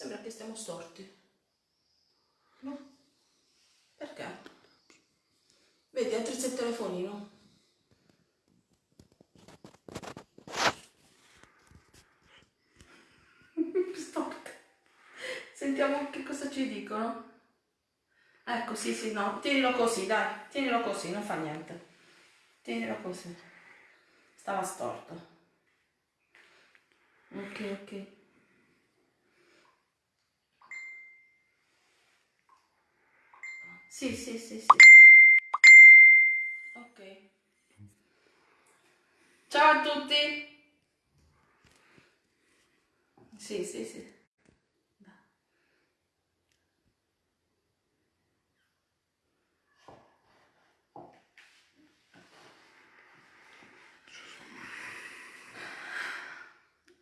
Sembra che stiamo storti. No? Perché? Vedi, altri il telefonino. Stop. Sentiamo che cosa ci dicono. Ecco, sì, sì, no. Tienilo così, dai. Tienilo così, non fa niente. Tienilo così. Stava storto. Ok, ok. Sì, sì, sì, sì. Ok. Ciao a tutti. Sì, sì, sì.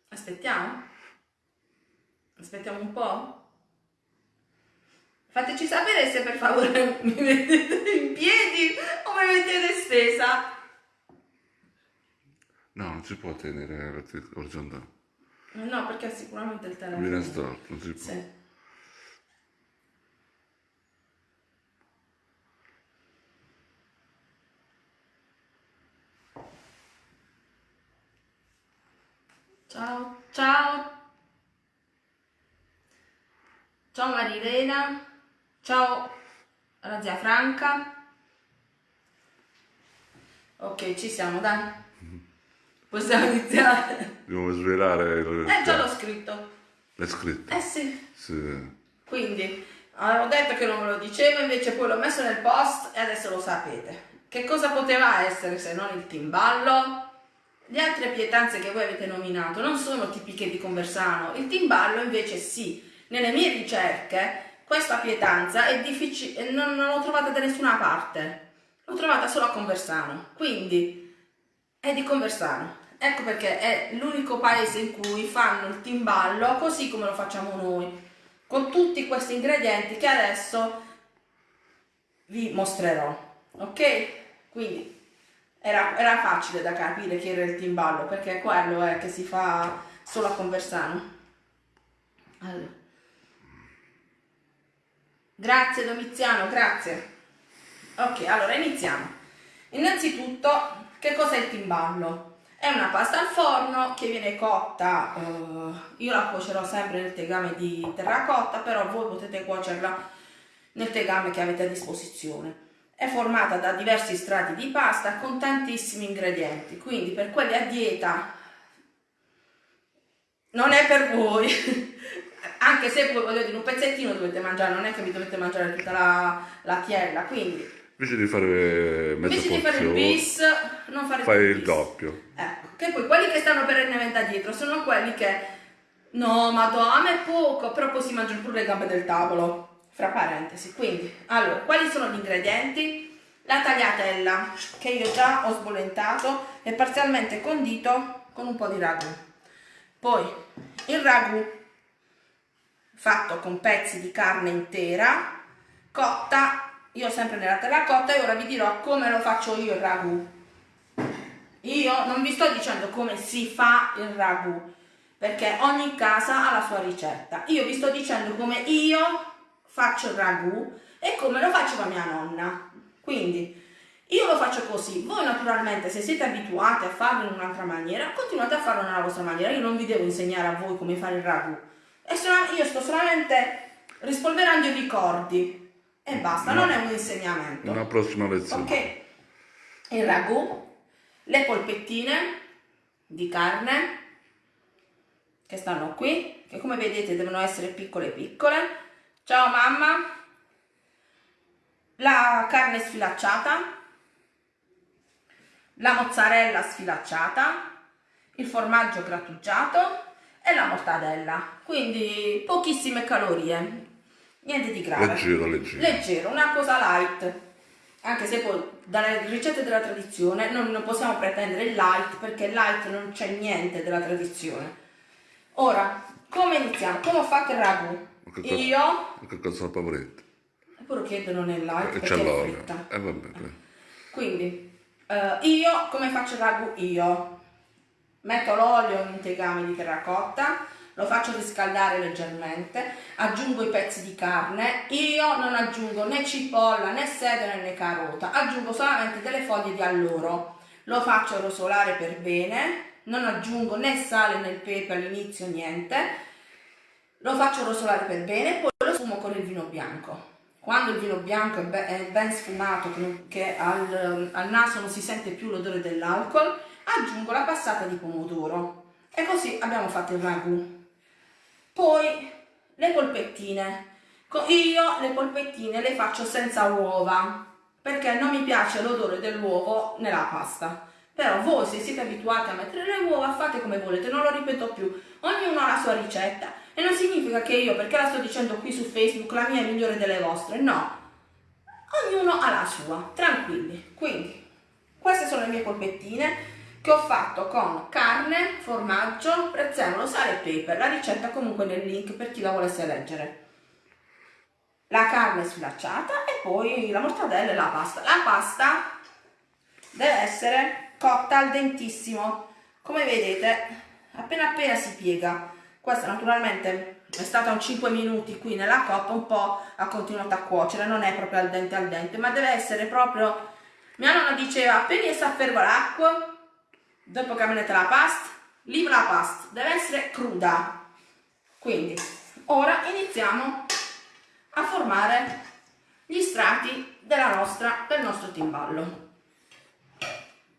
Aspettiamo? Aspettiamo un po'? Fateci sapere se per favore mi mettete in piedi o mi mettete stesa. No, non si può tenere orizzontale. No, perché sicuramente il telefono. Viene storto, non si può. Sì. Ciao, ciao. Ciao Marilena. Ciao alla zia Franca. Ok, ci siamo, dai. Possiamo iniziare. Dobbiamo svelare il... Eh, già l'ho scritto. L'hai scritto? Eh sì. Sì. Quindi, avevo detto che non ve lo dicevo, invece poi l'ho messo nel post e adesso lo sapete. Che cosa poteva essere se non il timballo? Le altre pietanze che voi avete nominato non sono tipiche di Conversano, il timballo invece sì. Nelle mie ricerche questa pietanza è difficile, non, non l'ho trovata da nessuna parte, l'ho trovata solo a Conversano, quindi è di Conversano. Ecco perché è l'unico paese in cui fanno il timballo così come lo facciamo noi, con tutti questi ingredienti che adesso vi mostrerò. Ok? Quindi era, era facile da capire chi era il timballo perché quello è che si fa solo a Conversano. Allora. Grazie Domiziano, grazie. Ok, allora iniziamo. Innanzitutto, che cos'è il timballo? È una pasta al forno che viene cotta, uh, io la cuocerò sempre nel tegame di terracotta, però voi potete cuocerla nel tegame che avete a disposizione. È formata da diversi strati di pasta con tantissimi ingredienti, quindi per quelli a dieta non è per voi, anche se voi voglio dire un pezzettino dovete mangiare, non è che vi dovete mangiare tutta la, la tiella, quindi Invece di fare mezza invece di fare il bis, non fare fai il il doppio. Ecco, che poi quelli che stanno perennemente dietro sono quelli che no, madonna, è poco, però poi si mangiano pure le gambe del tavolo. Fra parentesi, quindi, allora, quali sono gli ingredienti? La tagliatella, che io già ho sbollentato e parzialmente condito con un po' di ragù. Poi il ragù fatto con pezzi di carne intera, cotta, io sempre nella terracotta e ora vi dirò come lo faccio io il ragù. Io non vi sto dicendo come si fa il ragù, perché ogni casa ha la sua ricetta. Io vi sto dicendo come io faccio il ragù e come lo faceva mia nonna. Quindi io lo faccio così, voi naturalmente se siete abituati a farlo in un'altra maniera, continuate a farlo nella vostra maniera, io non vi devo insegnare a voi come fare il ragù. E sono- io sto solamente rispolverando i ricordi. E basta, non è un insegnamento. Una prossima lezione. Ok, il ragù, le polpettine di carne che stanno qui, che come vedete devono essere piccole piccole. Ciao mamma, la carne sfilacciata, la mozzarella sfilacciata, il formaggio grattugiato e la mortadella. Quindi pochissime calorie, niente di grave. Leggero, leggero. Leggero, una cosa light. Anche se poi dalle ricette della tradizione non, non possiamo pretendere il light perché light non c'è niente della tradizione. Ora, come iniziamo? Come ho fatto il ragù? Ma che cosa- Io, Che cosa la pavretta? pure chiedo non è light E perché c'è è l'olio. fritta. E vabbè, dai. Quindi, eh, io come faccio il ragù? Io metto l'olio in tegame di terracotta, lo faccio riscaldare leggermente, aggiungo i pezzi di carne, io non aggiungo né cipolla né sedere né carota, aggiungo solamente delle foglie di alloro, lo faccio rosolare per bene, non aggiungo né sale né pepe all'inizio, niente, lo faccio rosolare per bene, poi lo sfumo con il vino bianco. Quando il vino bianco è, be è ben sfumato, che al, al naso non si sente più l'odore dell'alcol, aggiungo la passata di pomodoro e così abbiamo fatto il ragù. Poi le polpettine. Io le polpettine le faccio senza uova perché non mi piace l'odore dell'uovo nella pasta. Però voi se siete abituati a mettere le uova fate come volete, non lo ripeto più. Ognuno ha la sua ricetta e non significa che io, perché la sto dicendo qui su Facebook, la mia è migliore delle vostre, no. Ognuno ha la sua, tranquilli. Quindi, queste sono le mie polpettine che ho fatto con carne, formaggio, prezzemolo, sale e pepe. La ricetta comunque nel link per chi la volesse leggere. La carne sfilacciata e poi la mortadella e la pasta. La pasta deve essere cotta al dentissimo. Come vedete, appena appena si piega. Questa naturalmente è stata un 5 minuti qui nella coppa, un po' ha continuato a cuocere, non è proprio al dente al dente, ma deve essere proprio... Mia nonna diceva, appena sta a fervere l'acqua, dopo che avete la pasta, libera la pasta, deve essere cruda. Quindi, ora iniziamo a formare gli strati della nostra, del nostro timballo.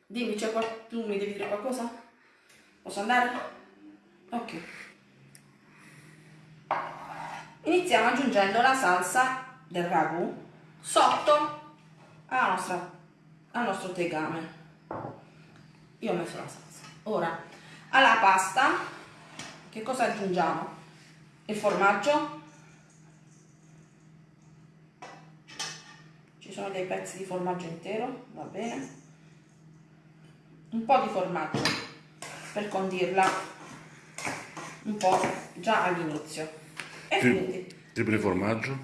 Dimmi, c'è qual... tu mi devi dire qualcosa? Posso andare? Ok. Iniziamo aggiungendo la salsa del ragù sotto nostra, al nostro tegame io ho messo la salsa. Ora alla pasta che cosa aggiungiamo? Il formaggio? Ci sono dei pezzi di formaggio intero va bene. Un po' di formaggio per condirla un po' già all'inizio. E Sì. quindi Tipo di formaggio?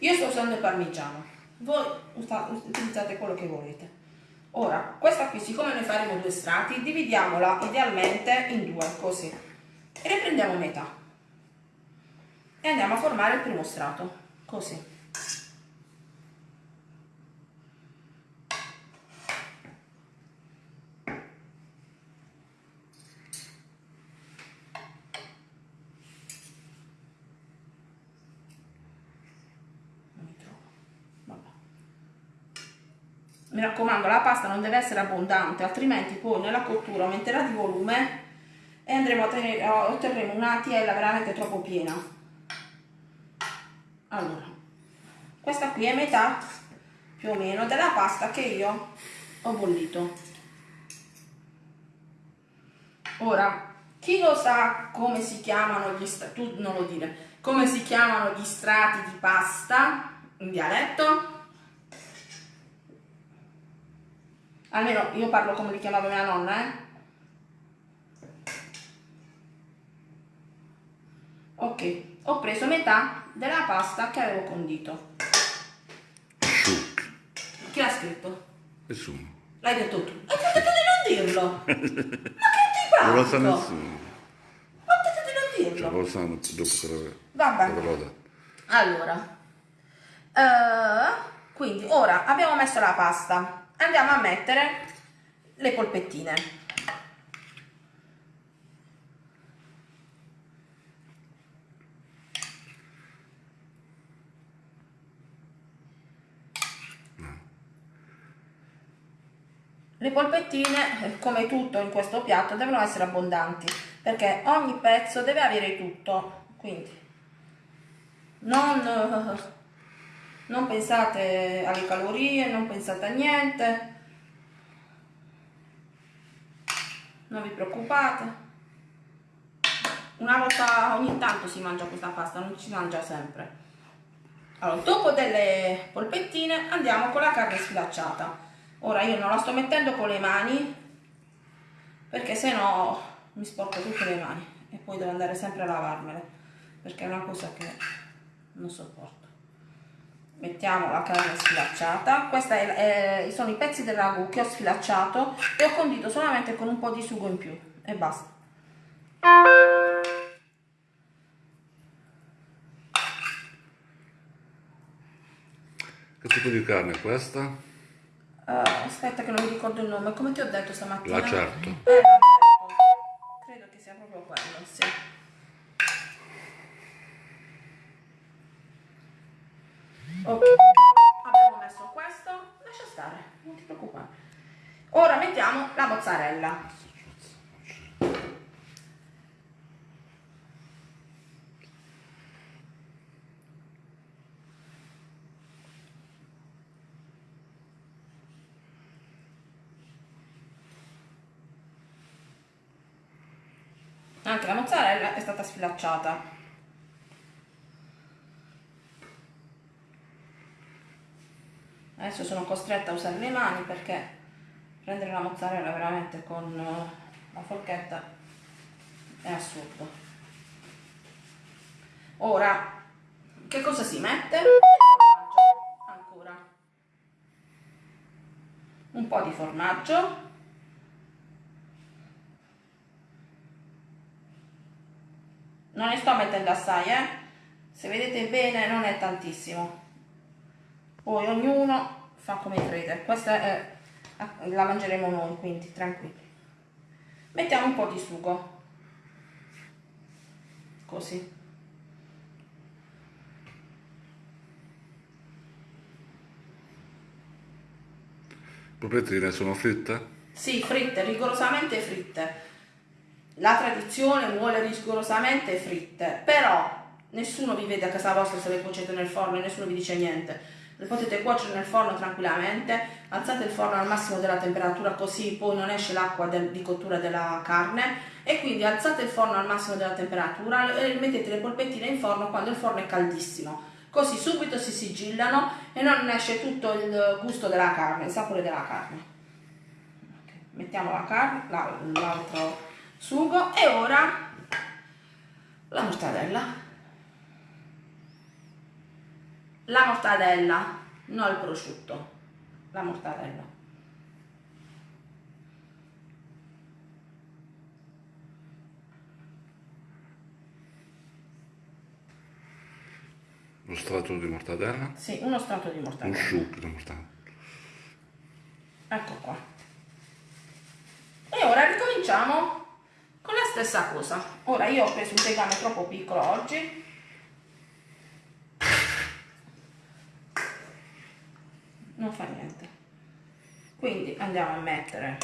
io sto usando il parmigiano. Voi utilizzate quello che volete ora questa qui siccome ne faremo due strati dividiamola idealmente in due così. E ne prendiamo metà. E andiamo a formare il primo strato così mi raccomando la pasta non deve essere abbondante altrimenti poi nella cottura aumenterà di volume e andremo a tenere, otterremo una tiella veramente troppo piena. Allora questa qui è metà più o meno della pasta che io ho bollito. Ora chi lo sa come si chiamano gli strati tu non lo dire come si chiamano gli strati di pasta in dialetto Almeno io parlo come li chiamava mia nonna, eh. Ok, ho preso metà della pasta che avevo condito. Chi l'ha scritto? Nessuno. L'hai detto tu. Detto di non dirlo! Ma che ti Non lo sa parlo? nessuno. Di non Cioè, dirlo. lo sanno dopo che l'ave- Vabbè. Allora, eh, quindi ora abbiamo messo la pasta, andiamo a mettere le polpettine. Le polpettine, come tutto in questo piatto, devono essere abbondanti perché ogni pezzo deve avere tutto. Quindi non, non pensate alle calorie, non pensate a niente, non vi preoccupate. Una volta ogni tanto si mangia questa pasta, non si mangia sempre. Allora, dopo delle polpettine andiamo con la carne sfilacciata. Ora io non la sto mettendo con le mani perché se no mi sporco tutte le mani e poi devo andare sempre a lavarmele perché è una cosa che non sopporto mettiamo la carne sfilacciata. Questi eh, sono i pezzi del ragù che ho sfilacciato e ho condito solamente con un po' di sugo in più. E basta. Che tipo di carne è questa? Uh, aspetta che non mi ricordo il nome. Come ti ho detto stamattina? L'acerto eh, credo che sia proprio quello sì. Ok, abbiamo messo questo, lascia stare, non ti preoccupare. Ora mettiamo la mozzarella. Anche la mozzarella è stata sfilacciata. Adesso sono costretta a usare le mani perché prendere la mozzarella veramente con eh, la forchetta è assurdo. Ora, che cosa si mette? Ancora. Un po' di formaggio. non ne sto mettendo assai eh se vedete bene non è tantissimo poi ognuno fa come crede. Questa è, la mangeremo noi quindi tranquilli. Mettiamo un po' di sugo. Così. Proprietine sono fritte? Sì, fritte, rigorosamente fritte. La tradizione vuole rigorosamente fritte, però nessuno vi vede a casa vostra se le cuocete nel forno e nessuno vi dice niente. Le potete cuocere nel forno tranquillamente, alzate il forno al massimo della temperatura così poi non esce l'acqua di cottura della carne e quindi alzate il forno al massimo della temperatura e mettete le polpettine in forno quando il forno è caldissimo. Così subito si sigillano e non esce tutto il gusto della carne, il sapore della carne. Mettiamo la carne, l'altro sugo e ora la mortadella la mortadella non il prosciutto la mortadella Lo strato di mortadella? Sì, uno strato di mortadella. Un succo di mortadella. Ecco qua. E ora ricominciamo con la stessa cosa ora io ho preso un tegame troppo piccolo oggi non fa niente. Quindi andiamo a mettere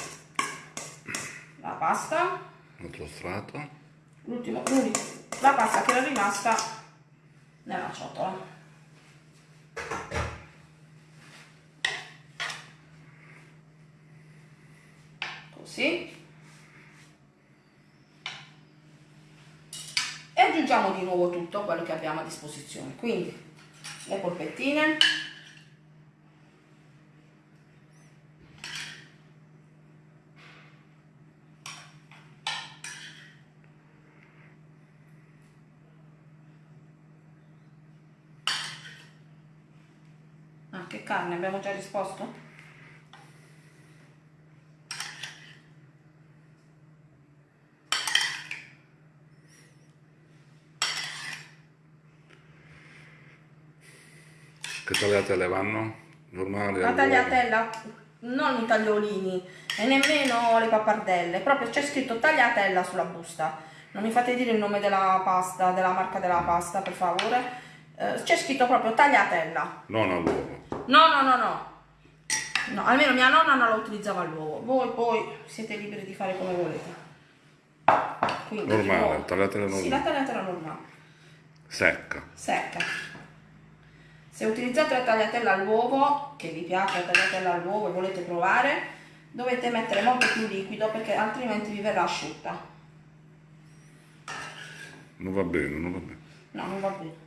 la pasta. L'altro strato. L'ultimo la pasta che era rimasta nella ciotola. Così. Aggiungiamo di nuovo tutto quello che abbiamo a disposizione. Quindi le polpettine ah, che carne abbiamo già risposto? Che tagliatelle vanno? Normali? La tagliatella, non i tagliolini e nemmeno le pappardelle, proprio c'è scritto tagliatella sulla busta. Non mi fate dire il nome della pasta, della marca della pasta, per favore. Eh, c'è scritto proprio tagliatella. Non all'uovo. No, no, no, no. No, almeno mia nonna non la utilizzava all'uovo. Voi poi siete liberi di fare come volete. Quindi, normale, voi... tagliatella normale. Sì, la tagliatella normale. Secca. Secca. Se utilizzate la tagliatella all'uovo, che vi piace la tagliatella all'uovo e volete provare, dovete mettere molto più liquido perché altrimenti vi verrà asciutta. Non va bene, non va bene. No, non va bene.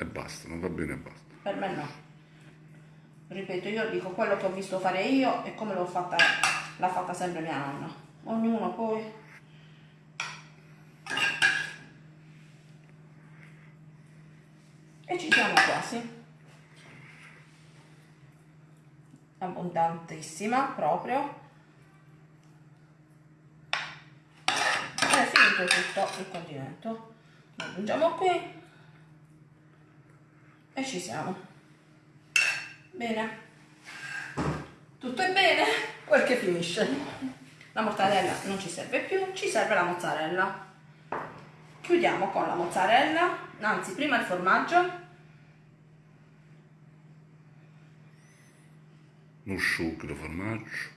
E basta, non va bene e basta. Per me no. Ripeto, io dico quello che ho visto fare io e come l'ho fatta, l'ha fatta sempre mia nonna. Ognuno poi e ci siamo quasi abbondantissima proprio è finito tutto il condimento lo aggiungiamo qui e ci siamo Bene. Tutto è bene, quel che finisce. La mortadella non ci serve più, ci serve la mozzarella. Chiudiamo con la mozzarella, anzi prima il formaggio. Un succo di formaggio.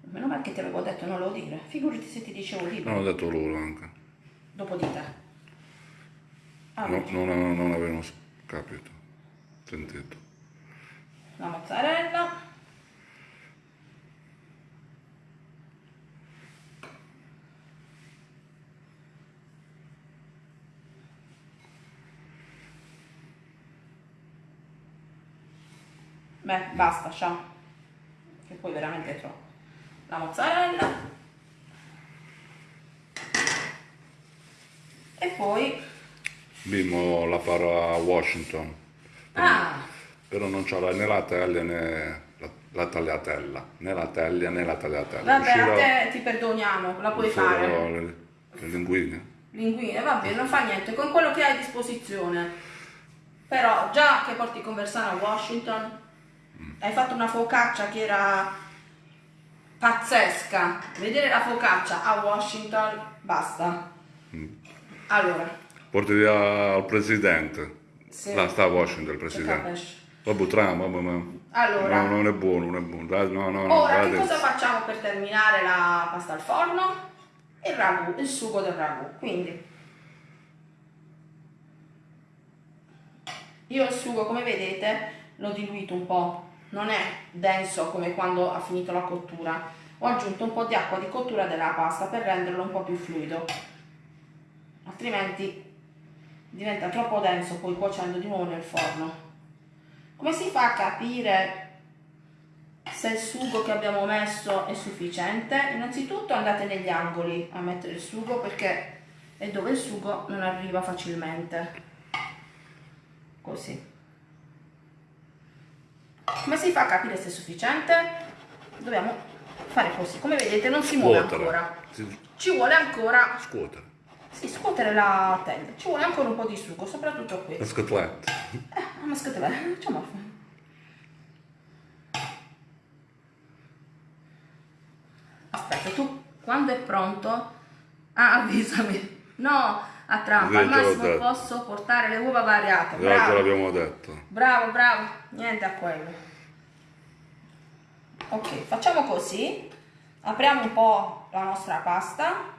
Meno male che ti avevo detto non lo dire, figurati se ti dicevo di Non ho detto loro anche. Dopo di te. No, Allora, non, non avevano capito. Sentito. la mozzarella. Beh, basta, ciao. Che poi veramente è troppo. La mozzarella. E poi... Bimmo la farò a Washington. Ah, Però non c'ha né la teglia né la, la tagliatella. Né la teglia né la tagliatella. vabbè, a Uscirò- te ti perdoniamo, la puoi fare. Le, le linguine. linguine, vabbè, non fa niente, con quello che hai a disposizione. Però già che porti Conversano a Washington, hai fatto una focaccia che era pazzesca. Vedere la focaccia a Washington, basta. Allora, Porti via al presidente. Sì. Là sta a Washington il presidente. Vabbè, trama, ma... Allora. No, non è buono, non è buono. Dai, No, no, no, Ora, dai che cosa facciamo per terminare la pasta al forno? Il ragù, il sugo del ragù. Quindi, io il sugo, come vedete, l'ho diluito un po'. Non è denso come quando ha finito la cottura. Ho aggiunto un po' di acqua di cottura della pasta per renderlo un po' più fluido. Altrimenti diventa troppo denso poi cuocendo di nuovo nel forno. Come si fa a capire se il sugo che abbiamo messo è sufficiente, innanzitutto andate negli angoli a mettere il sugo perché è dove il sugo non arriva facilmente. Così. Come si fa a capire se è sufficiente? Dobbiamo fare così. Come vedete non si muove Scuotere. ancora. Ci vuole ancora, Scuotere. Sì, scuotere la teglia. Ci vuole ancora un po' di sugo, soprattutto qui. Le scotolette. Eh, ma scatole, facciamo Aspetta, tu quando è pronto? Ah, avvisami. No, a trampa, al massimo posso portare le uova variate. Bravo, l'abbiamo detto. bravo, bravo. Niente a quello. Ok, facciamo così. Apriamo un po' la nostra pasta.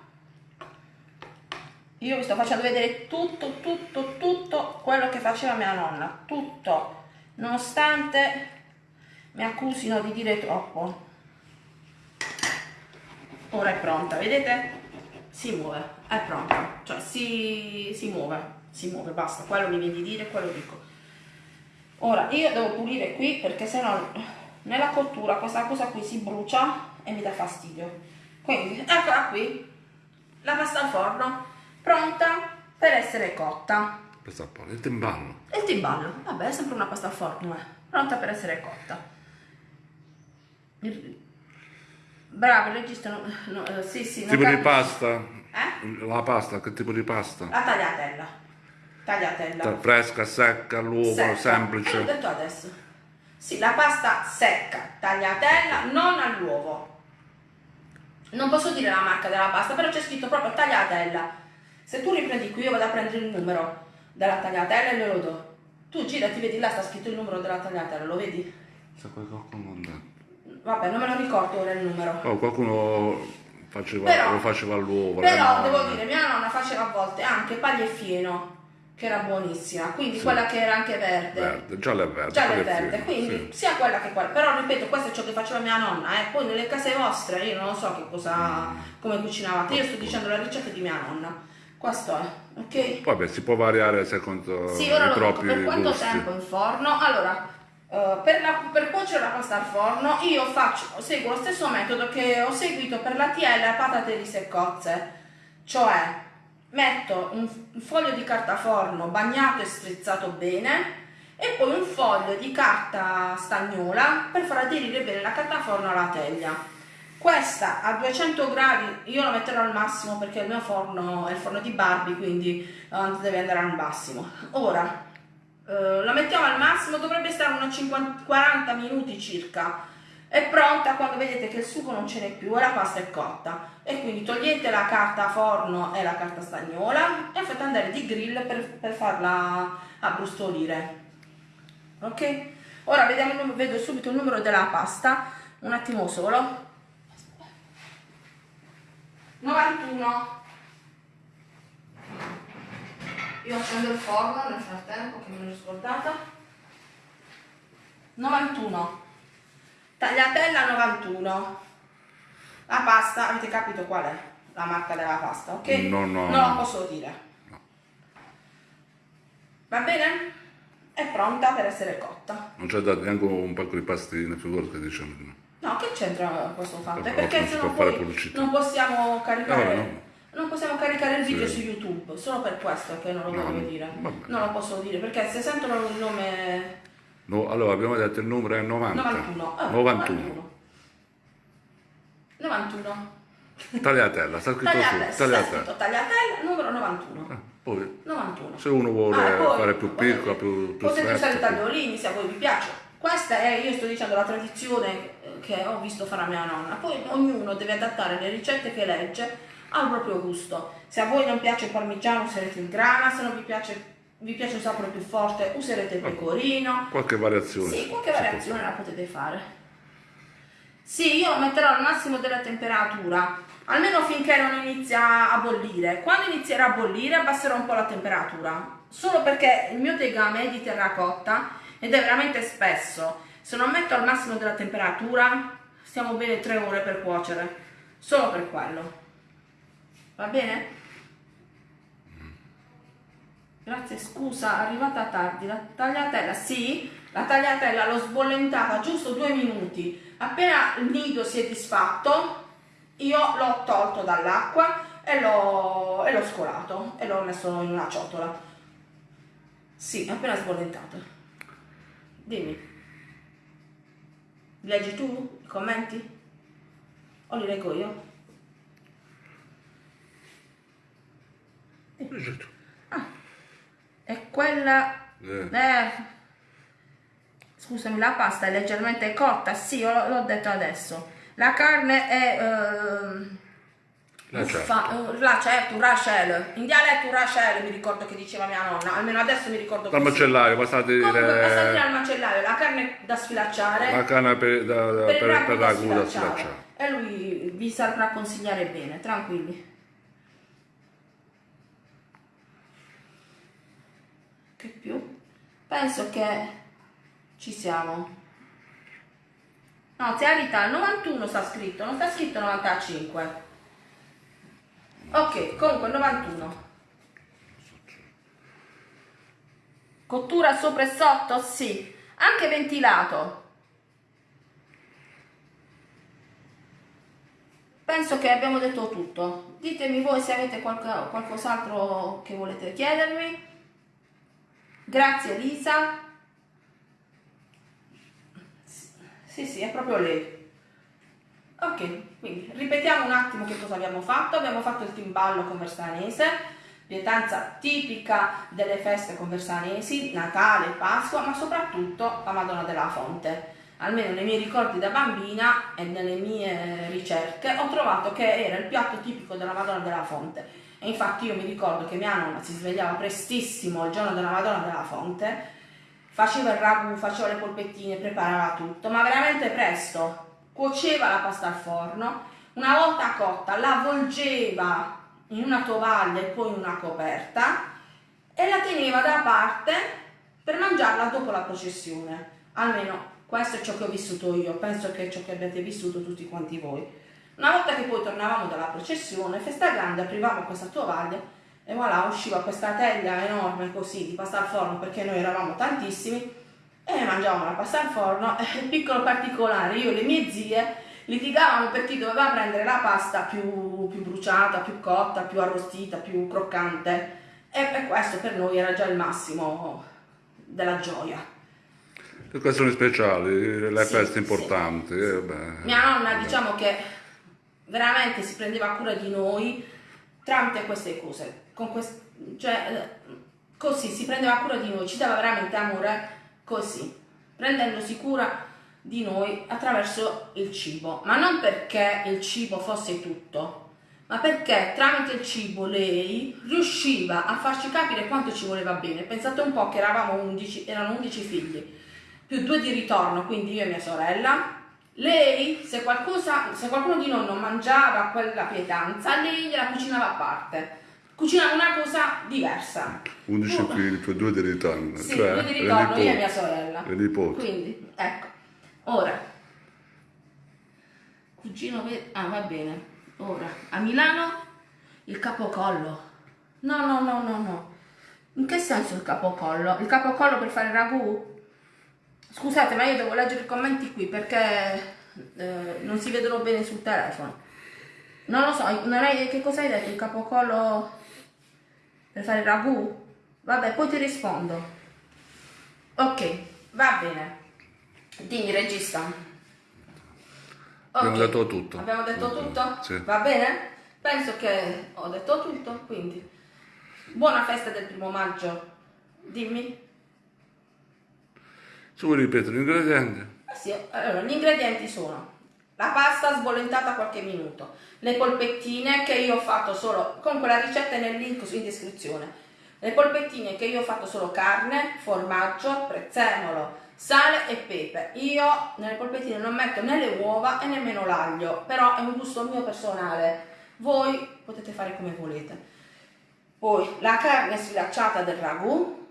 Io vi sto facendo vedere tutto, tutto, tutto quello che faceva mia nonna. Tutto. Nonostante mi accusino di dire troppo. Ora è pronta, vedete? Si muove, è pronta. Cioè si, si muove, si muove, basta. Quello mi viene di dire, quello dico. Ora io devo pulire qui perché sennò nella cottura questa cosa qui si brucia e mi dà fastidio. Quindi eccola qui, la pasta al forno, pronta per essere cotta. Questa un po'. Il timballo. E il timballo, vabbè è sempre una pasta al forno, eh. pronta per essere cotta. Bravo, il regista, no, no, eh, sì sì. Tipo di pasta. Eh? La pasta, che tipo di pasta? La tagliatella. Tagliatella. Cioè, Fresca, secca, all'uovo, Secca. Eh, l'ho semplice. detto adesso. Sì, la pasta secca, tagliatella, non all'uovo. Non posso dire la marca della pasta, però c'è scritto proprio tagliatella. Se tu riprendi qui, io vado a prendere il numero della tagliatella e glielo do. Tu girati, vedi là sta scritto il numero della tagliatella, lo vedi? Se poi qualcuno non dà. Vabbè, non me lo ricordo ora il numero. Oh, qualcuno faceva, Però- lo faceva all'uovo. Però devo dire, mia nonna faceva a volte anche paglia e fieno, che era buonissima, quindi quella che era anche verde. Verde, giallo e verde. giallo e verde, figo, quindi sì. sia quella che quella. Però ripeto, questo è ciò che faceva mia nonna, eh. poi nelle case vostre io non so che cosa, come cucinavate, io sto dicendo la ricetta di mia nonna. Questo è, ok? Poi beh, si può variare secondo Sì, ora i lo dico, propri per quanto gusti. tempo in forno? Allora, eh, per, la- per cuocere la pasta al forno io faccio, seguo lo stesso metodo che ho seguito per la tiella e patate risse e cozze, cioè metto un, un foglio di carta forno bagnato e strizzato bene e poi un foglio di carta stagnola per far aderire bene la carta forno alla teglia. Questa a 200 gradi io la metterò al massimo perché il mio forno è il forno di Barbie, quindi uh, deve andare al massimo. Ora uh, la mettiamo al massimo, dovrebbe stare unos 50, 40 minuti circa. È pronta quando vedete che il sugo non ce n'è più e la pasta è cotta. E quindi togliete la carta forno e la carta stagnola e fate andare di grill per, per farla abbrustolire. Ok? Ora vediamo, vedo subito il numero della pasta, un attimo solo. 91 io accendo il forno nel frattempo che me l'ho scordata 91 tagliatella 91 la pasta avete capito qual è? La marca della pasta ok? no no. Non la posso dire. No. va bene? è pronta per essere cotta. Non c'è dato neanche un pacco di pastine figurati che diciamo No, che c'entra questo fatto? È perché se no poi non possiamo caricare... No, no. Non possiamo caricare il video sì. su YouTube, solo per questo che non lo voglio dire. Vabbè. Non lo posso dire, perché se sentono il nome... No, allora abbiamo detto il numero è 90. 91. Ah, 91. 91. Tagliatella, sta scritto tagliatella, su. Tagliatella. Sta tagliatella, numero 91. Ah, poi, 91. Se uno vuole ah, poi, fare più piccolo, più, più Potete usare i tagliolini se a voi vi piace. Questa è, io sto dicendo, la tradizione che ho visto fare a mia nonna. Poi ognuno deve adattare le ricette che legge al proprio gusto. Se a voi non piace il parmigiano userete il grana, se non vi piace, vi piace un sapore più forte userete il pecorino. Qualche variazione. Sì, qualche variazione la potete fare. Sì, io metterò al massimo della temperatura, almeno finché non inizia a bollire. Quando inizierà a bollire abbasserò un po' la temperatura, solo perché il mio tegame è di terracotta ed è veramente spesso. Se non metto al massimo della temperatura, stiamo bene 3 ore per cuocere, solo per quello. Va bene? Grazie, scusa, arrivata tardi. La tagliatella, sì, la tagliatella l'ho sbollentata giusto due minuti. Appena il nido si è disfatto, io l'ho tolto dall'acqua e l'ho scolato e l'ho messo in una ciotola. Sì, appena sbollentato. Dimmi. Leggi tu i commenti? O li leggo io? Leggi tu. Ah, è quella... Eh. Eh. Scusami, la pasta è leggermente cotta? Sì, l'ho detto adesso. La carne è... Eh, la certo. Fa, la certo, Rachel. In dialetto Rachel mi ricordo che diceva mia nonna, almeno adesso mi ricordo Dal macellaio, basta dire... Dire al macellaio, la carne da sfilacciare. La carne per, da, da, per, per, per ragù da sfilacciare. E lui vi saprà consigliare bene, tranquilli. Che più? Penso che ci siamo. No, Tearità, 91 sta scritto, non sta scritto 95. Ok, comunque 91. Cottura sopra e sotto? Sì. Anche ventilato. Penso che abbiamo detto tutto. Ditemi voi se avete qualc qualcos'altro che volete chiedermi. Grazie Lisa. Sì, sì, è proprio lei. Ok, quindi ripetiamo un attimo che cosa abbiamo fatto. Abbiamo fatto il timballo conversanese, pietanza tipica delle feste conversanesi, Natale, Pasqua, ma soprattutto la Madonna della Fonte. Almeno nei miei ricordi da bambina e nelle mie ricerche ho trovato che era il piatto tipico della Madonna della Fonte. E infatti io mi ricordo che mia nonna si svegliava prestissimo il giorno della Madonna della Fonte, faceva il ragù, faceva le polpettine, preparava tutto, ma veramente presto, cuoceva la pasta al forno, una volta cotta la avvolgeva in una tovaglia e poi in una coperta e la teneva da parte per mangiarla dopo la processione. Almeno questo è ciò che ho vissuto io, penso che è ciò che abbiate vissuto tutti quanti voi. Una volta che poi tornavamo dalla processione, festa grande, aprivamo questa tovaglia e voilà, usciva questa teglia enorme così di pasta al forno perché noi eravamo tantissimi e mangiavamo la pasta al forno. Eh, piccolo particolare, io e le mie zie litigavamo per chi doveva prendere la pasta più, più bruciata, più cotta, più arrostita, più croccante e per questo per noi era già il massimo della gioia. Le occasioni speciali, le sì, feste importanti. Sì. Eh Mia nonna diciamo che veramente si prendeva cura di noi tramite queste cose, con quest- cioè, così si prendeva cura di noi, ci dava veramente amore così, prendendosi cura di noi attraverso il cibo, ma non perché il cibo fosse tutto, ma perché tramite il cibo lei riusciva a farci capire quanto ci voleva bene. Pensate un po' che eravamo 11, erano 11 figli, più due di ritorno, quindi io e mia sorella. Lei, se, qualcosa, se qualcuno di noi non mangiava quella pietanza, lei gliela cucinava a parte. Cucinava una cosa diversa. 11 figli più due di ritorno. Sì, cioè, due di ritorno, io e mia sorella. Le nipoti. Quindi, ecco. Ora, cugino, ah va bene. Ora, a Milano il capocollo. No, no, no, no, no. In che senso il capocollo? Il capocollo per fare ragù? Scusate, ma io devo leggere i commenti qui perché eh, non si vedono bene sul telefono. Non lo so, non hai, che cosa hai detto? Il capocollo per fare il ragù? Vabbè, poi ti rispondo. Ok, va bene. Dimmi, regista. Abbiamo Ok, detto tutto. Abbiamo detto tutto? Sì. Va bene? Penso che ho detto tutto, quindi buona festa del primo maggio. Dimmi. Se vuoi ripetere gli ingredienti? Eh sì, allora, gli ingredienti sono la pasta sbollentata qualche minuto, le polpettine che io ho fatto solo, comunque la ricetta è nel link in descrizione, le polpettine che io ho fatto solo carne, formaggio, prezzemolo, sale e pepe. Io nelle polpettine non metto né le uova e nemmeno l'aglio, però è un gusto mio personale, voi potete fare come volete. Poi la carne sfilacciata del ragù,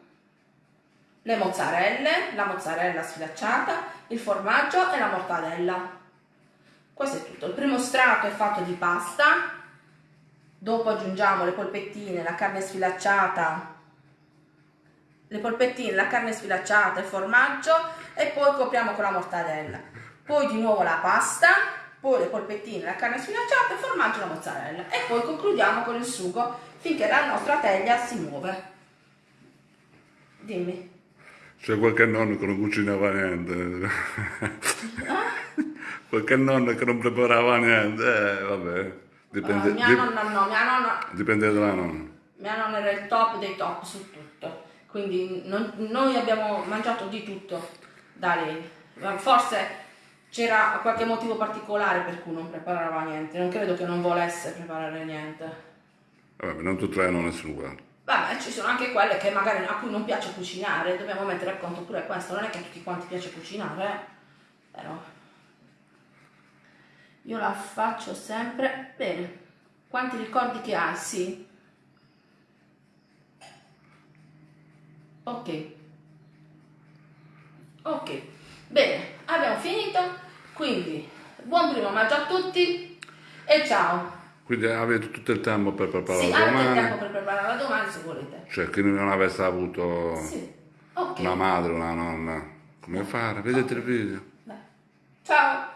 le mozzarelle, la mozzarella sfilacciata, il formaggio e la mortadella. Questo è tutto. Il primo strato è fatto di pasta, dopo aggiungiamo le polpettine, la carne sfilacciata, le polpettine, la carne sfilacciata, il formaggio e poi copriamo con la mortadella. Poi di nuovo la pasta, poi le polpettine, la carne sfilacciata, il formaggio e la mozzarella. E poi concludiamo con il sugo finché la nostra teglia si muove. Dimmi. C'è qualche nonno che non cucinava niente. qualche nonno che non preparava niente. Eh, vabbè. Dipende, Ah, mia nonna no, mia nonna, dipende dalla nonna. mia nonna era il top dei top su tutto. Quindi non- noi abbiamo mangiato di tutto da lei. Forse c'era qualche motivo particolare per cui non preparava niente. Non credo che non volesse preparare niente. Vabbè, non tutte le nonne sono uguali. Vabbè, ci sono anche quelle che magari a cui non piace cucinare, dobbiamo mettere a conto pure questo, non è che a tutti quanti piace cucinare, eh. però io la faccio sempre bene. Quanti ricordi che hai? Sì. Ok. Ok. Bene, abbiamo finito. Quindi, buon primo maggio a tutti e ciao. Quindi avete tutto il tempo per preparare Sì, la avete domani. tempo per preparare la domani se volete. Cioè, chi non avesse avuto Sì. Ok. una madre, una nonna, come fare? Vedete il video. Dai. Ciao.